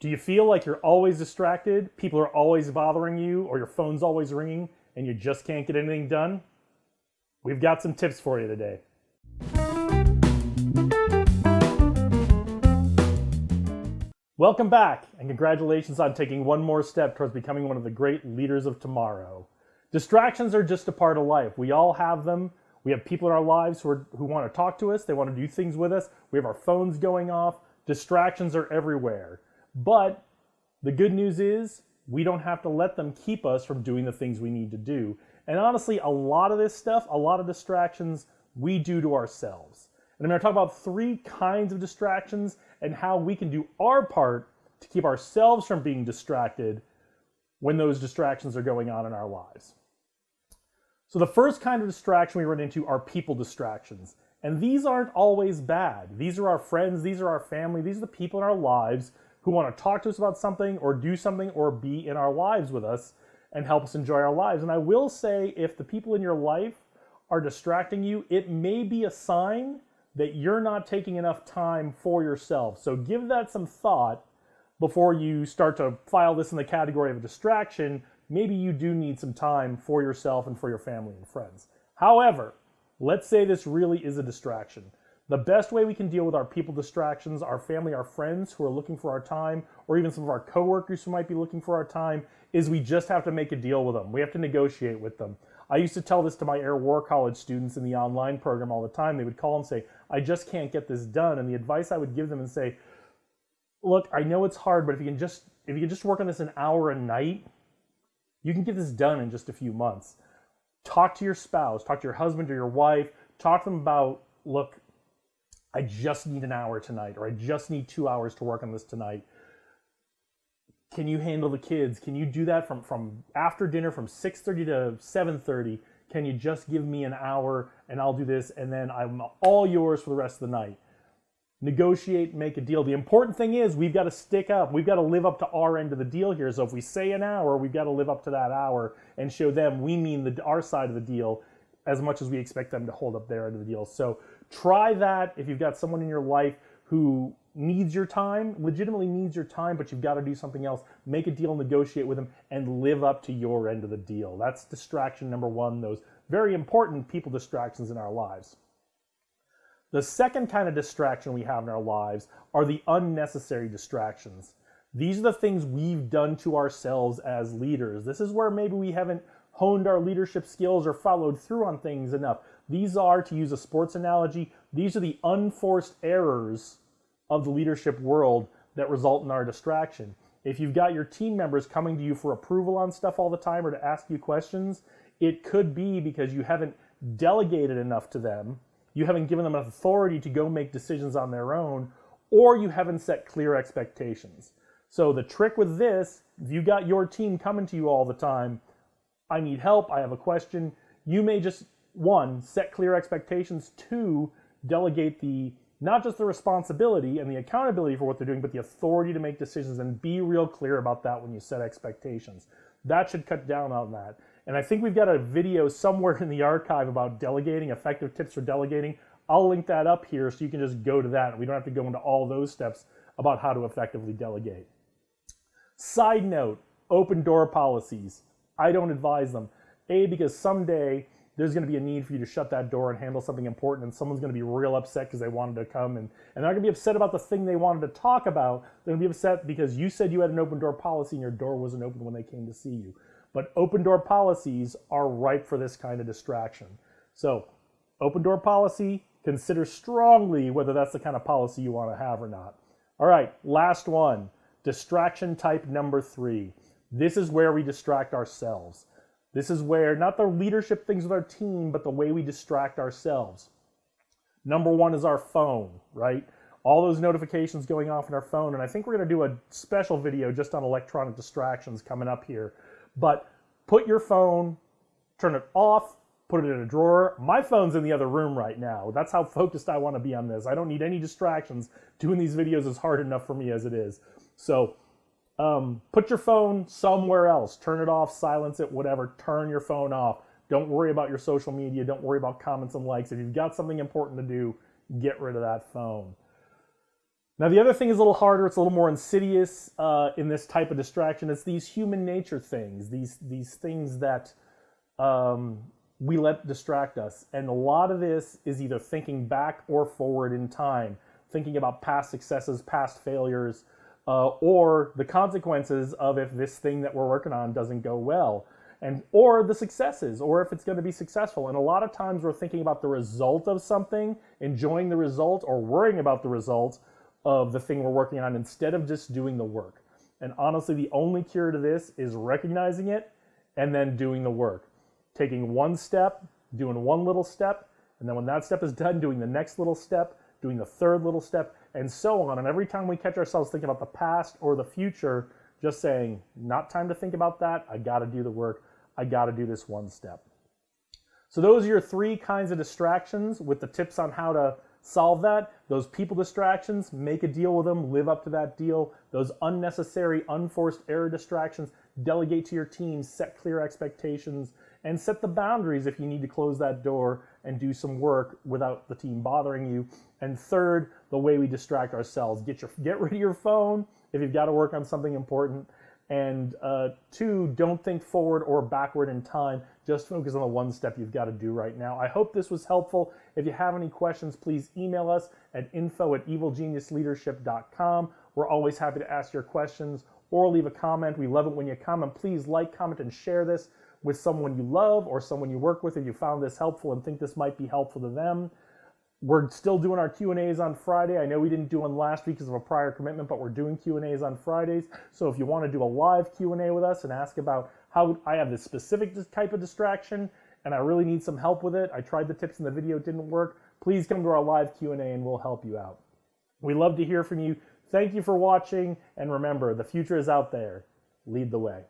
Do you feel like you're always distracted, people are always bothering you, or your phone's always ringing and you just can't get anything done? We've got some tips for you today. Welcome back, and congratulations on taking one more step towards becoming one of the great leaders of tomorrow. Distractions are just a part of life. We all have them. We have people in our lives who, are, who want to talk to us, they want to do things with us. We have our phones going off. Distractions are everywhere. But the good news is we don't have to let them keep us from doing the things we need to do. And honestly, a lot of this stuff, a lot of distractions, we do to ourselves. And I'm going to talk about three kinds of distractions and how we can do our part to keep ourselves from being distracted when those distractions are going on in our lives. So the first kind of distraction we run into are people distractions. And these aren't always bad. These are our friends, these are our family, these are the people in our lives who want to talk to us about something or do something or be in our lives with us and help us enjoy our lives. And I will say, if the people in your life are distracting you, it may be a sign that you're not taking enough time for yourself. So give that some thought before you start to file this in the category of a distraction. Maybe you do need some time for yourself and for your family and friends. However, let's say this really is a distraction. The best way we can deal with our people distractions, our family, our friends who are looking for our time, or even some of our coworkers who might be looking for our time, is we just have to make a deal with them. We have to negotiate with them. I used to tell this to my Air War College students in the online program all the time. They would call and say, I just can't get this done. And the advice I would give them and say, look, I know it's hard, but if you can just if you can just work on this an hour a night, you can get this done in just a few months. Talk to your spouse, talk to your husband or your wife, talk to them about, look, I just need an hour tonight, or I just need two hours to work on this tonight. Can you handle the kids? Can you do that from, from after dinner from 6.30 to 7.30? Can you just give me an hour and I'll do this and then I'm all yours for the rest of the night? Negotiate, make a deal. The important thing is we've got to stick up. We've got to live up to our end of the deal here. So if we say an hour, we've got to live up to that hour and show them we mean the, our side of the deal as much as we expect them to hold up their end of the deal. So Try that if you've got someone in your life who needs your time, legitimately needs your time, but you've got to do something else. Make a deal, negotiate with them, and live up to your end of the deal. That's distraction number one, those very important people distractions in our lives. The second kind of distraction we have in our lives are the unnecessary distractions. These are the things we've done to ourselves as leaders. This is where maybe we haven't honed our leadership skills or followed through on things enough. These are, to use a sports analogy, these are the unforced errors of the leadership world that result in our distraction. If you've got your team members coming to you for approval on stuff all the time or to ask you questions, it could be because you haven't delegated enough to them, you haven't given them authority to go make decisions on their own, or you haven't set clear expectations. So the trick with this, if you got your team coming to you all the time, I need help, I have a question, you may just one, set clear expectations, two, delegate the not just the responsibility and the accountability for what they're doing, but the authority to make decisions and be real clear about that when you set expectations. That should cut down on that. And I think we've got a video somewhere in the archive about delegating, effective tips for delegating. I'll link that up here so you can just go to that. We don't have to go into all those steps about how to effectively delegate. Side note, open door policies. I don't advise them. A, because someday there's going to be a need for you to shut that door and handle something important and someone's going to be real upset because they wanted to come and, and they're going to be upset about the thing they wanted to talk about. They're going to be upset because you said you had an open door policy and your door wasn't open when they came to see you. But open door policies are ripe for this kind of distraction. So open door policy, consider strongly whether that's the kind of policy you want to have or not. All right, last one, distraction type number three. This is where we distract ourselves. This is where not the leadership things with our team, but the way we distract ourselves. Number one is our phone, right? All those notifications going off in our phone. And I think we're going to do a special video just on electronic distractions coming up here. But put your phone, turn it off, put it in a drawer. My phone's in the other room right now. That's how focused I want to be on this. I don't need any distractions. Doing these videos is hard enough for me as it is. So um, put your phone somewhere else. Turn it off, silence it, whatever. Turn your phone off. Don't worry about your social media. Don't worry about comments and likes. If you've got something important to do, get rid of that phone. Now, the other thing is a little harder. It's a little more insidious uh, in this type of distraction. It's these human nature things, these these things that um, we let distract us. And a lot of this is either thinking back or forward in time, thinking about past successes, past failures, uh, or the consequences of if this thing that we're working on doesn't go well. And or the successes or if it's going to be successful. And a lot of times we're thinking about the result of something enjoying the result or worrying about the result of the thing we're working on instead of just doing the work. And honestly the only cure to this is recognizing it and then doing the work. Taking one step doing one little step and then when that step is done doing the next little step doing the third little step and so on and every time we catch ourselves thinking about the past or the future just saying not time to think about that i got to do the work I got to do this one step. So those are your three kinds of distractions with the tips on how to solve that. Those people distractions, make a deal with them, live up to that deal. Those unnecessary, unforced error distractions, delegate to your team, set clear expectations, and set the boundaries if you need to close that door and do some work without the team bothering you. And third, the way we distract ourselves. Get your get rid of your phone if you've got to work on something important and uh, two, don't think forward or backward in time. Just focus on the one step you've got to do right now. I hope this was helpful. If you have any questions, please email us at info at evilgeniusleadership.com. We're always happy to ask your questions or leave a comment. We love it when you comment. Please like, comment, and share this with someone you love or someone you work with if you found this helpful and think this might be helpful to them. We're still doing our Q&As on Friday. I know we didn't do one last week because of a prior commitment, but we're doing Q&As on Fridays. So if you want to do a live Q&A with us and ask about how I have this specific type of distraction and I really need some help with it, I tried the tips in the video, didn't work, please come to our live Q&A and we'll help you out. We love to hear from you. Thank you for watching, and remember, the future is out there. Lead the way.